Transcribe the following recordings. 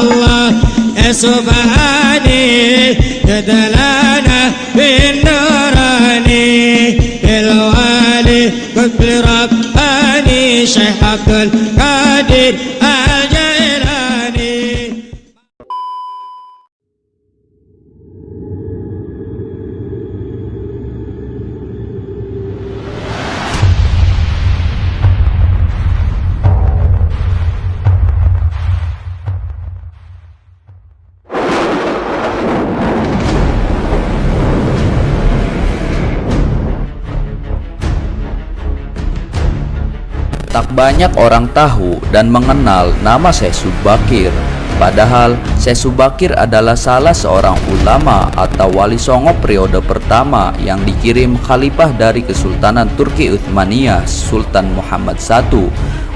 الله. يا سبحاني يدلنا بالنوراني الوالي قد رباني شيخ عبد القادر Tak banyak orang tahu dan mengenal nama Syekh Subakir. Padahal Syekh Subakir adalah salah seorang ulama atau wali songo periode pertama yang dikirim khalifah dari Kesultanan Turki Utsmaniyah Sultan Muhammad I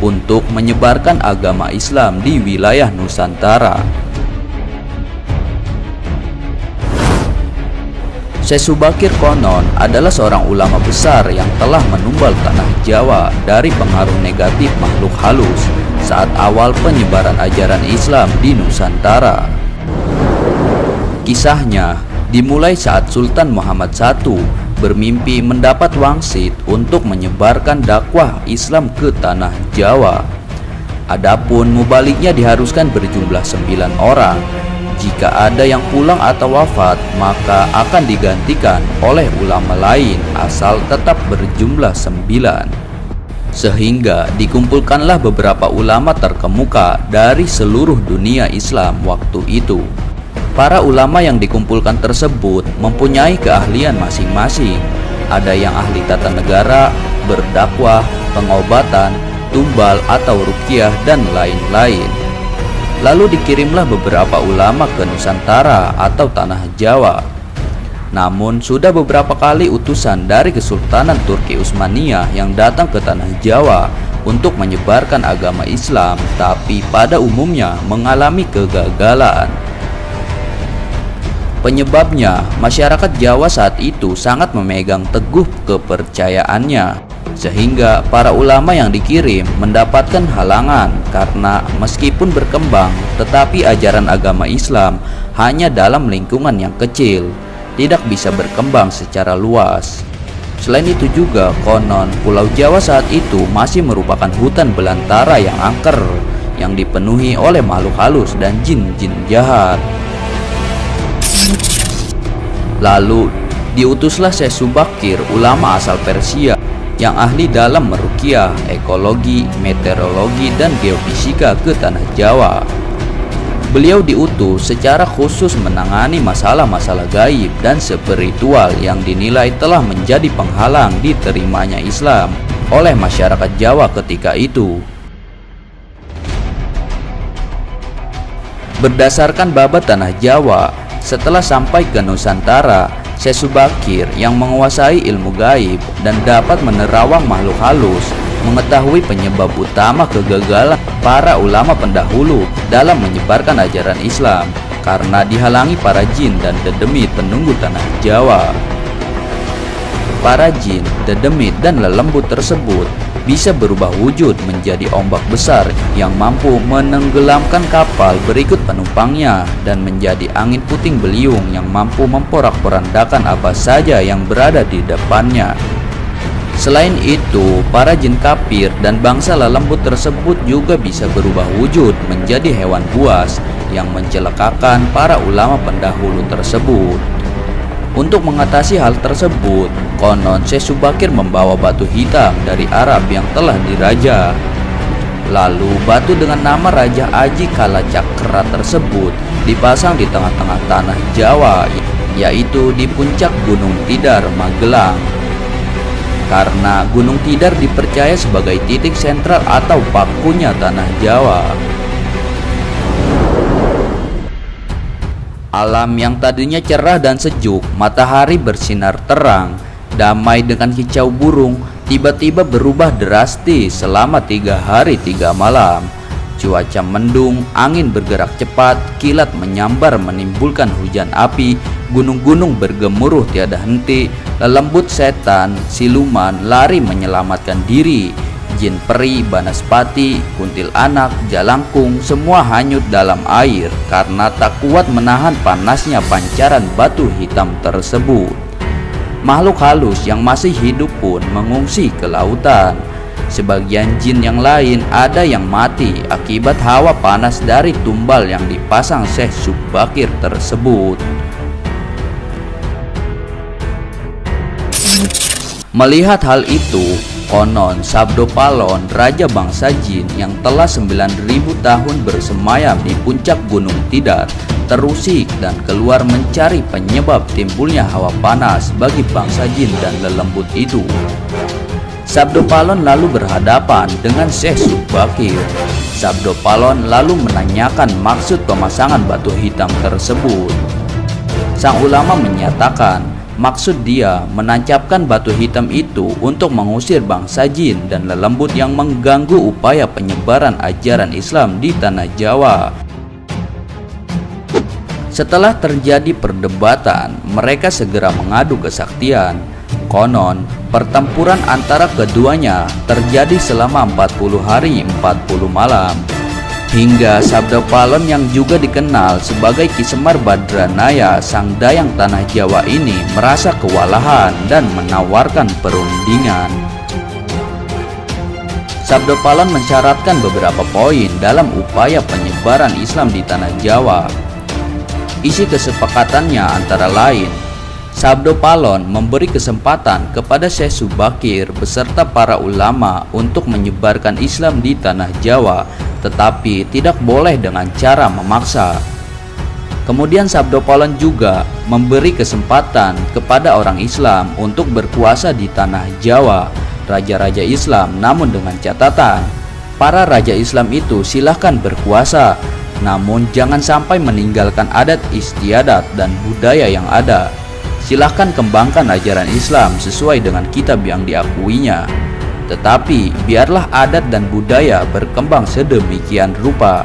untuk menyebarkan agama Islam di wilayah Nusantara. Syekh Subakir konon adalah seorang ulama besar yang telah menumbal tanah Jawa dari pengaruh negatif makhluk halus saat awal penyebaran ajaran Islam di Nusantara. Kisahnya dimulai saat Sultan Muhammad I bermimpi mendapat wangsit untuk menyebarkan dakwah Islam ke tanah Jawa. Adapun mubaliknya diharuskan berjumlah sembilan orang jika ada yang pulang atau wafat, maka akan digantikan oleh ulama lain asal tetap berjumlah sembilan. Sehingga dikumpulkanlah beberapa ulama terkemuka dari seluruh dunia Islam waktu itu. Para ulama yang dikumpulkan tersebut mempunyai keahlian masing-masing. Ada yang ahli tata negara, berdakwah, pengobatan, tumbal atau rukiah, dan lain-lain. Lalu dikirimlah beberapa ulama ke Nusantara atau tanah Jawa. Namun sudah beberapa kali utusan dari Kesultanan Turki Utsmaniyah yang datang ke tanah Jawa untuk menyebarkan agama Islam, tapi pada umumnya mengalami kegagalan. Penyebabnya, masyarakat Jawa saat itu sangat memegang teguh kepercayaannya, sehingga para ulama yang dikirim mendapatkan halangan karena meskipun berkembang, tetapi ajaran agama Islam hanya dalam lingkungan yang kecil, tidak bisa berkembang secara luas. Selain itu juga, konon Pulau Jawa saat itu masih merupakan hutan belantara yang angker, yang dipenuhi oleh makhluk halus dan jin-jin jahat. Lalu diutuslah Syekh Subakir, ulama asal Persia yang ahli dalam merukiah, ekologi, meteorologi, dan geofisika ke tanah Jawa. Beliau diutus secara khusus menangani masalah-masalah gaib dan spiritual yang dinilai telah menjadi penghalang diterimanya Islam oleh masyarakat Jawa ketika itu. Berdasarkan babat tanah Jawa, setelah sampai ke Nusantara, Syekh Subakir yang menguasai ilmu gaib dan dapat menerawang makhluk halus mengetahui penyebab utama kegagalan para ulama pendahulu dalam menyebarkan ajaran Islam karena dihalangi para jin dan dedemit penunggu tanah Jawa. Para jin, dedemit, dan lelembut tersebut bisa berubah wujud menjadi ombak besar yang mampu menenggelamkan kapal berikut penumpangnya dan menjadi angin puting beliung yang mampu memporak-porandakan apa saja yang berada di depannya. Selain itu, para jin kafir dan bangsa lelembut tersebut juga bisa berubah wujud menjadi hewan buas yang mencelakakan para ulama pendahulu tersebut. Untuk mengatasi hal tersebut, konon Syekh Subakir membawa batu hitam dari Arab yang telah diraja. Lalu batu dengan nama Raja Aji Kalacakra tersebut dipasang di tengah-tengah tanah Jawa, yaitu di puncak Gunung Tidar, Magelang. Karena Gunung Tidar dipercaya sebagai titik sentral atau pakunya tanah Jawa. Alam yang tadinya cerah dan sejuk, matahari bersinar terang, damai dengan kicau burung, tiba-tiba berubah drastis selama tiga hari tiga malam. Cuaca mendung, angin bergerak cepat, kilat menyambar menimbulkan hujan api, gunung-gunung bergemuruh tiada henti, lelembut setan, siluman lari menyelamatkan diri, jin peri, banaspati, kuntil anak, jalangkung semua hanyut dalam air karena tak kuat menahan panasnya pancaran batu hitam tersebut. Makhluk halus yang masih hidup pun mengungsi ke lautan. Sebagian jin yang lain ada yang mati akibat hawa panas dari tumbal yang dipasang Syekh Subakir tersebut. Melihat hal itu, konon Sabdo Palon, raja bangsa jin yang telah 9000 tahun bersemayam di puncak Gunung Tidar, terusik dan keluar mencari penyebab timbulnya hawa panas bagi bangsa jin dan lelembut itu. Sabdo Palon lalu berhadapan dengan Syekh Subakir. Sabdo Palon lalu menanyakan maksud pemasangan batu hitam tersebut. Sang ulama menyatakan Maksud dia menancapkan batu hitam itu untuk mengusir bangsa jin dan lelembut yang mengganggu upaya penyebaran ajaran Islam di tanah Jawa. Setelah terjadi perdebatan, mereka segera mengadu kesaktian. Konon, pertempuran antara keduanya terjadi selama 40 hari 40 malam. Hingga Sabda Palon yang juga dikenal sebagai Kisemar Badranaya Sang Dayang Tanah Jawa ini merasa kewalahan dan menawarkan perundingan. Sabda Palon mensyaratkan beberapa poin dalam upaya penyebaran Islam di Tanah Jawa. Isi kesepakatannya antara lain Sabdo Palon memberi kesempatan kepada Syekh Subakir beserta para ulama untuk menyebarkan Islam di tanah Jawa tetapi tidak boleh dengan cara memaksa. Kemudian Sabdo Palon juga memberi kesempatan kepada orang Islam untuk berkuasa di tanah Jawa, raja-raja Islam, namun dengan catatan para raja Islam itu silahkan berkuasa, namun jangan sampai meninggalkan adat istiadat dan budaya yang ada. Silahkan kembangkan ajaran Islam sesuai dengan kitab yang diakuinya. Tetapi biarlah adat dan budaya berkembang sedemikian rupa.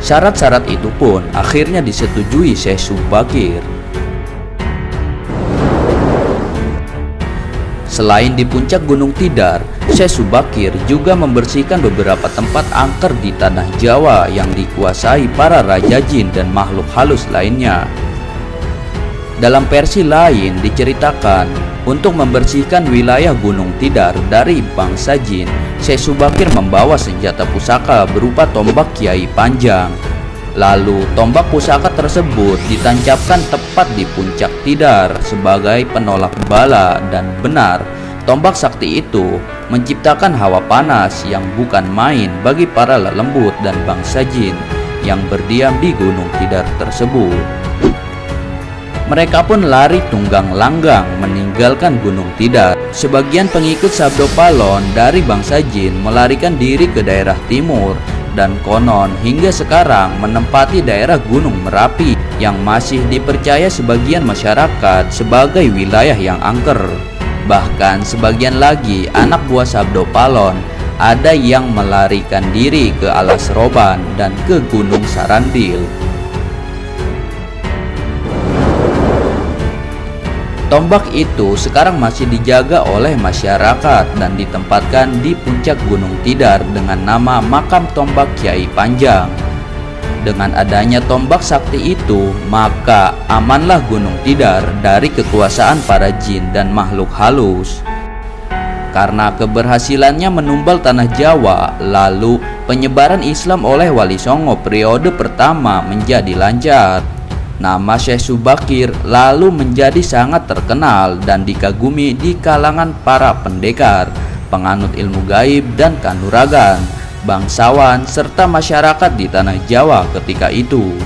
Syarat-syarat itu pun akhirnya disetujui Syekh Subakir. Selain di puncak Gunung Tidar, Syekh Subakir juga membersihkan beberapa tempat angker di tanah Jawa yang dikuasai para raja jin dan makhluk halus lainnya. Dalam versi lain diceritakan untuk membersihkan wilayah Gunung Tidar dari bangsa jin, Syekh Subakir membawa senjata pusaka berupa tombak Kiai Panjang. Lalu tombak pusaka tersebut ditancapkan tepat di puncak Tidar sebagai penolak bala dan benar tombak sakti itu menciptakan hawa panas yang bukan main bagi para lelembut dan bangsa jin yang berdiam di Gunung Tidar tersebut. Mereka pun lari tunggang langgang meninggalkan Gunung Tidar. Sebagian pengikut Sabdo Palon dari bangsa jin melarikan diri ke daerah timur dan konon hingga sekarang menempati daerah Gunung Merapi yang masih dipercaya sebagian masyarakat sebagai wilayah yang angker. Bahkan sebagian lagi anak buah Sabdo Palon ada yang melarikan diri ke Alas Roban dan ke Gunung Sarandil. Tombak itu sekarang masih dijaga oleh masyarakat dan ditempatkan di puncak Gunung Tidar dengan nama Makam Tombak Kiai Panjang. Dengan adanya tombak sakti itu, maka amanlah Gunung Tidar dari kekuasaan para jin dan makhluk halus. Karena keberhasilannya menumbal tanah Jawa, lalu penyebaran Islam oleh Wali Songo periode pertama menjadi lancar. Nama Syekh Subakir lalu menjadi sangat terkenal dan dikagumi di kalangan para pendekar, penganut ilmu gaib dan kanuragan, bangsawan serta masyarakat di tanah Jawa ketika itu.